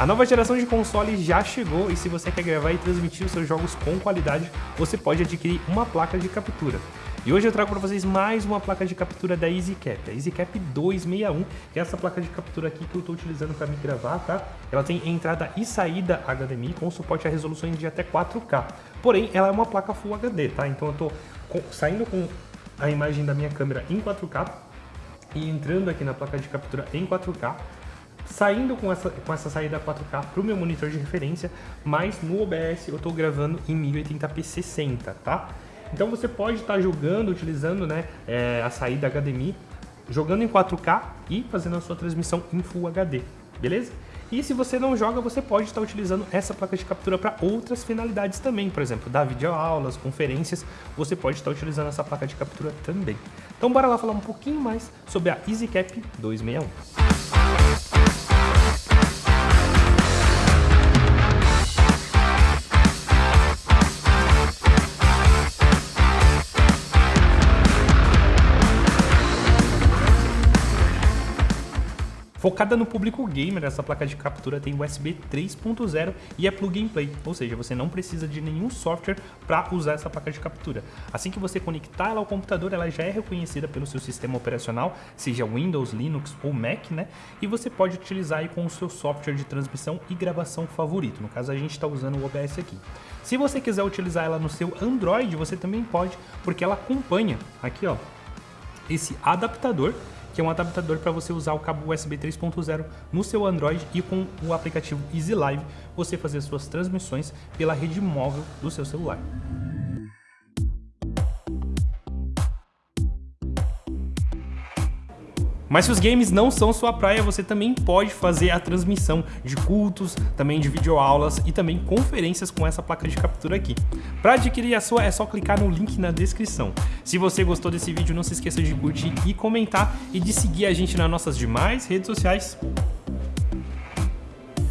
A nova geração de console já chegou e se você quer gravar e transmitir os seus jogos com qualidade, você pode adquirir uma placa de captura. E hoje eu trago para vocês mais uma placa de captura da EasyCap, a EasyCap 261, que é essa placa de captura aqui que eu estou utilizando para me gravar, tá? Ela tem entrada e saída HDMI com suporte a resoluções de até 4K. Porém, ela é uma placa Full HD, tá? Então eu estou saindo com a imagem da minha câmera em 4K e entrando aqui na placa de captura em 4K saindo com essa, com essa saída 4K para o meu monitor de referência, mas no OBS eu estou gravando em 1080p 60, tá? Então você pode estar tá jogando, utilizando né, é, a saída HDMI, jogando em 4K e fazendo a sua transmissão em Full HD, beleza? E se você não joga, você pode estar utilizando essa placa de captura para outras finalidades também, por exemplo, dar videoaulas, conferências, você pode estar utilizando essa placa de captura também. Então bora lá falar um pouquinho mais sobre a EasyCap 261. Thank you. Focada no público gamer, essa placa de captura tem USB 3.0 e é plug and play, ou seja, você não precisa de nenhum software para usar essa placa de captura. Assim que você conectar ela ao computador, ela já é reconhecida pelo seu sistema operacional, seja Windows, Linux ou Mac, né? E você pode utilizar aí com o seu software de transmissão e gravação favorito. No caso, a gente está usando o OBS aqui. Se você quiser utilizar ela no seu Android, você também pode, porque ela acompanha aqui, ó, esse adaptador que é um adaptador para você usar o cabo USB 3.0 no seu Android e com o aplicativo Easy Live você fazer suas transmissões pela rede móvel do seu celular. Mas se os games não são sua praia, você também pode fazer a transmissão de cultos, também de videoaulas e também conferências com essa placa de captura aqui. Para adquirir a sua é só clicar no link na descrição. Se você gostou desse vídeo, não se esqueça de curtir e comentar e de seguir a gente nas nossas demais redes sociais.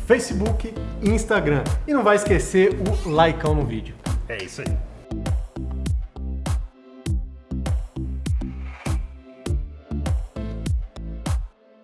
Facebook e Instagram. E não vai esquecer o like no vídeo. É isso aí.